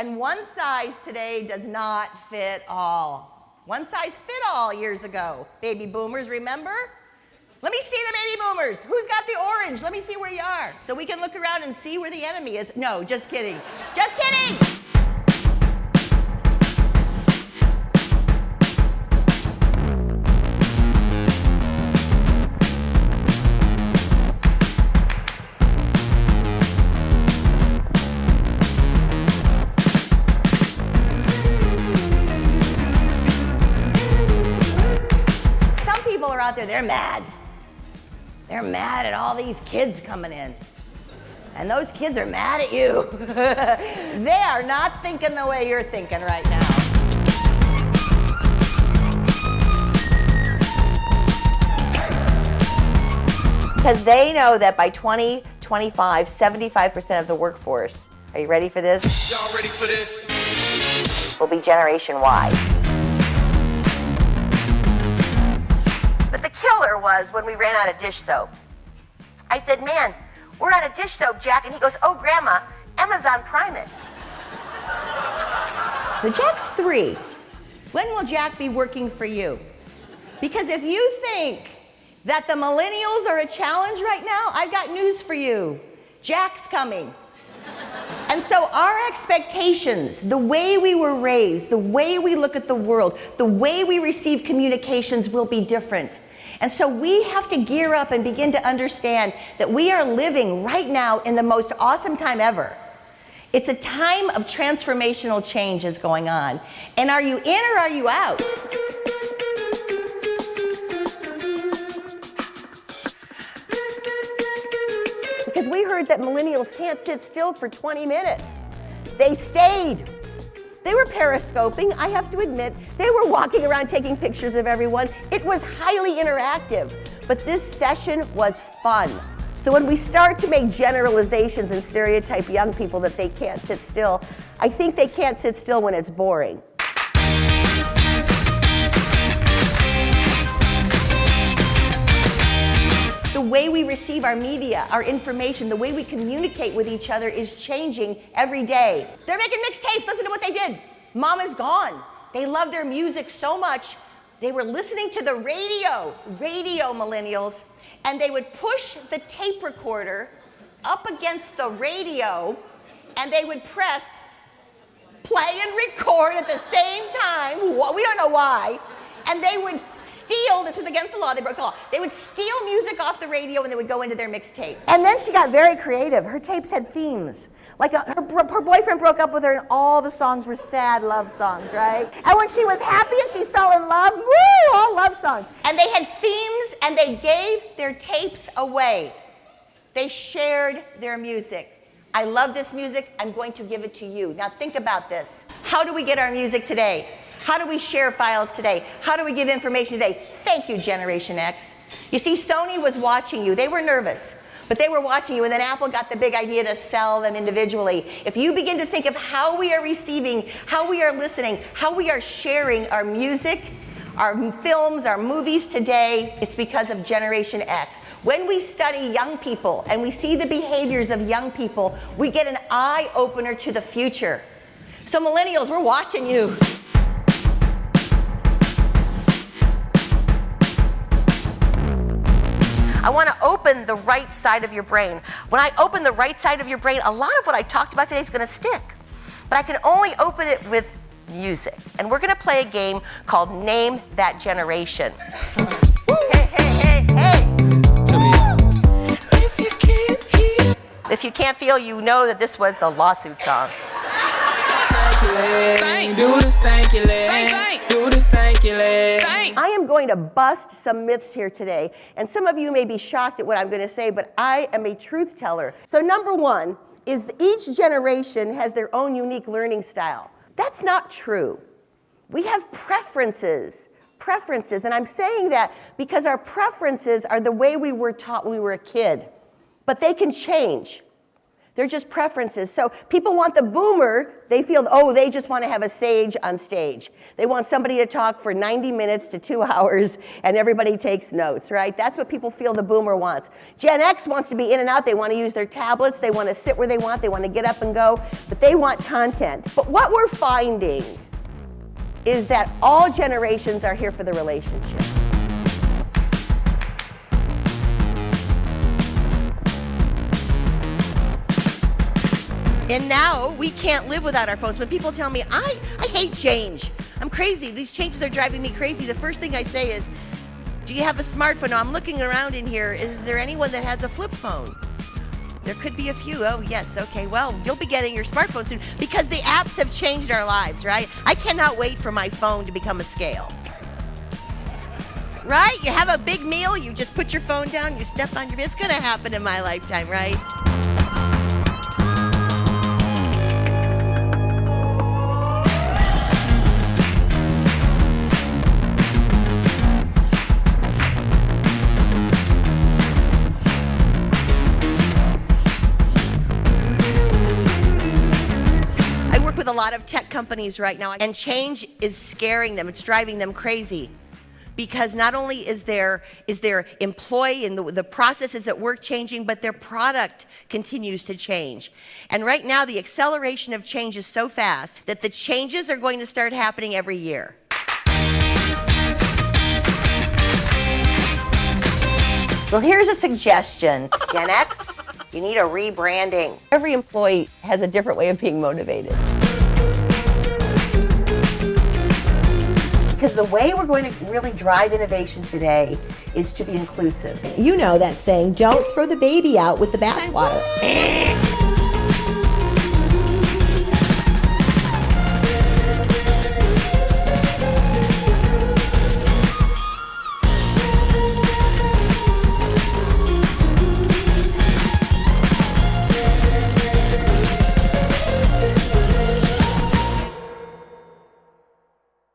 And one size today does not fit all. One size fit all years ago. Baby boomers, remember? Let me see the baby boomers. Who's got the orange? Let me see where you are. So we can look around and see where the enemy is. No, just kidding. Just kidding. Mad. They're mad at all these kids coming in. And those kids are mad at you. they are not thinking the way you're thinking right now. Because they know that by 2025, 75% of the workforce, are you ready for this? Y'all ready for this? Will be Generation Y. was when we ran out of dish soap. I said, man, we're out of dish soap, Jack. And he goes, oh, Grandma, Amazon Prime it. So Jack's three. When will Jack be working for you? Because if you think that the millennials are a challenge right now, I've got news for you. Jack's coming. And so our expectations, the way we were raised, the way we look at the world, the way we receive communications will be different. And so we have to gear up and begin to understand that we are living right now in the most awesome time ever. It's a time of transformational change is going on. And are you in or are you out? Because we heard that millennials can't sit still for 20 minutes. They stayed. They were periscoping, I have to admit. They were walking around taking pictures of everyone. It was highly interactive, but this session was fun. So when we start to make generalizations and stereotype young people that they can't sit still, I think they can't sit still when it's boring. The way we receive our media, our information, the way we communicate with each other is changing every day. They're making mixtapes. Listen to what they did. Mom is gone. They love their music so much. They were listening to the radio, radio millennials, and they would push the tape recorder up against the radio and they would press play and record at the same time. We don't know why and they would steal, this was against the law, they broke the law, they would steal music off the radio and they would go into their mixtape. And then she got very creative. Her tapes had themes. Like a, her, her boyfriend broke up with her and all the songs were sad love songs, right? And when she was happy and she fell in love, woo, all love songs. And they had themes and they gave their tapes away. They shared their music. I love this music, I'm going to give it to you. Now think about this. How do we get our music today? How do we share files today? How do we give information today? Thank you, Generation X. You see, Sony was watching you. They were nervous, but they were watching you, and then Apple got the big idea to sell them individually. If you begin to think of how we are receiving, how we are listening, how we are sharing our music, our films, our movies today, it's because of Generation X. When we study young people and we see the behaviors of young people, we get an eye opener to the future. So millennials, we're watching you. I want to open the right side of your brain. When I open the right side of your brain, a lot of what I talked about today is going to stick. But I can only open it with music. And we're going to play a game called Name That Generation. hey, hey, hey, hey. If you can't. If you can't feel, you know that this was the lawsuit song. Stank. Do the stanky leg. Stank, stank. Do the stanky leg. Stank. I am going to bust some myths here today, and some of you may be shocked at what I'm going to say, but I am a truth teller. So number one is each generation has their own unique learning style. That's not true. We have preferences, preferences, and I'm saying that because our preferences are the way we were taught when we were a kid, but they can change. They're just preferences. So people want the boomer, they feel, oh, they just want to have a sage on stage. They want somebody to talk for 90 minutes to two hours and everybody takes notes, right? That's what people feel the boomer wants. Gen X wants to be in and out. They want to use their tablets. They want to sit where they want. They want to get up and go, but they want content. But what we're finding is that all generations are here for the relationship. And now we can't live without our phones. When people tell me, I, I hate change, I'm crazy, these changes are driving me crazy, the first thing I say is, do you have a smartphone? I'm looking around in here. Is there anyone that has a flip phone? There could be a few. Oh, yes. Okay. Well, you'll be getting your smartphone soon because the apps have changed our lives, right? I cannot wait for my phone to become a scale. Right? You have a big meal, you just put your phone down, you step on your. It's going to happen in my lifetime, right? A lot of tech companies right now, and change is scaring them. It's driving them crazy because not only is their is their employee and the, the processes at work changing, but their product continues to change. And right now, the acceleration of change is so fast that the changes are going to start happening every year. Well, here's a suggestion, Gen X. You need a rebranding. Every employee has a different way of being motivated. because the way we're going to really drive innovation today is to be inclusive. You know that saying, don't throw the baby out with the bathwater.